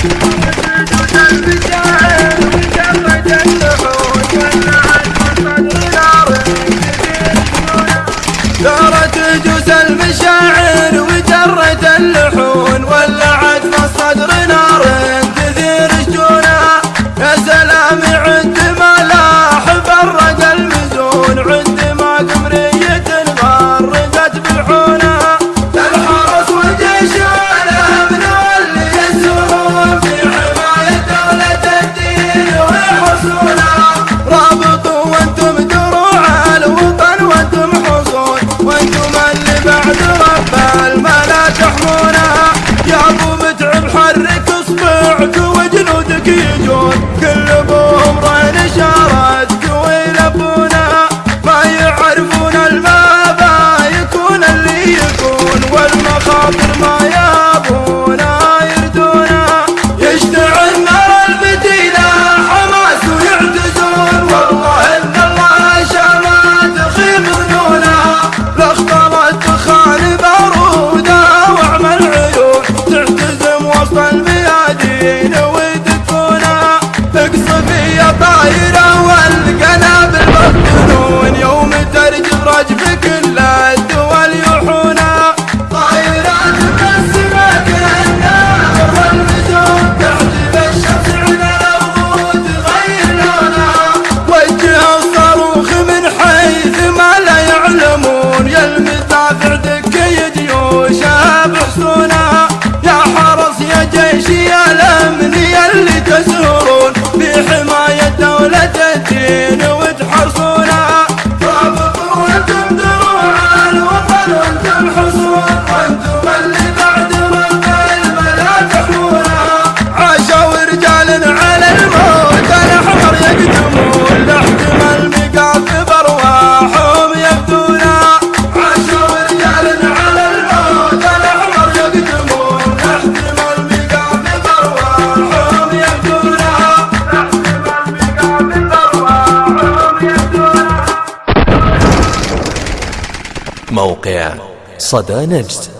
Thank you. دافع دكي جيوش بحصونا يا حرس يا جيشي الامني اللي تسهرون بحماية دولة الدين وتحرون موقع صدى نجد.